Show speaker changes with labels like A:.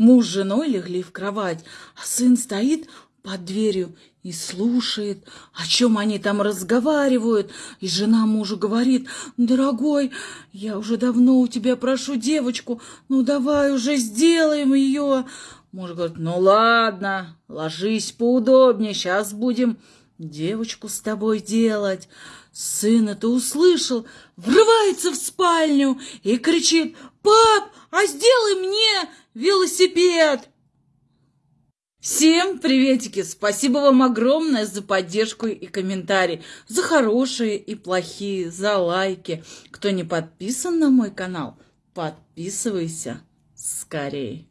A: Муж с женой легли в кровать, а сын стоит под дверью и слушает, о чем они там разговаривают. И жена мужу говорит, дорогой, я уже давно у тебя прошу девочку, ну давай уже сделаем ее. Муж говорит, ну ладно, ложись поудобнее, сейчас будем девочку с тобой делать. Сын это услышал, врывается в спальню и кричит, пап, а сделай мне велосипед. Всем приветики! Спасибо вам огромное за поддержку и комментарии, за хорошие и плохие, за лайки. Кто не подписан на мой канал, подписывайся скорее.